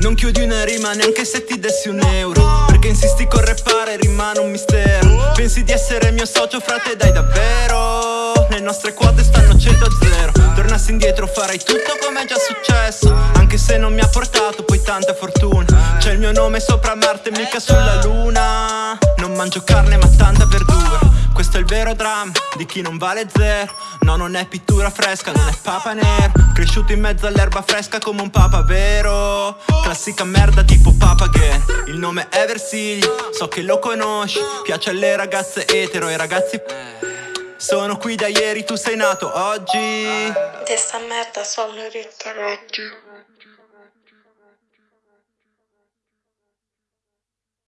Non chiudi una rima neanche se ti dessi un euro. Perché insisti con rappare rimane un mistero Pensi di essere mio socio frate dai davvero. Le nostre quote stanno 100 a 0 Tornassi indietro farei tutto come è già successo. Anche se non mi ha portato poi tanta fortuna. C'è il mio nome sopra Marte mica sulla luna. Non mangio carne ma tanta verdura questo è il vero dramma di chi non vale zero. No non è pittura fresca, non è papa nero. Cresciuto in mezzo all'erba fresca come un papa vero? Classica merda tipo Papa Again Il nome è Versiglio, so che lo conosci. Piace alle ragazze etero e ragazzi sono qui da ieri, tu sei nato oggi. Di sta merda sono ritto oggi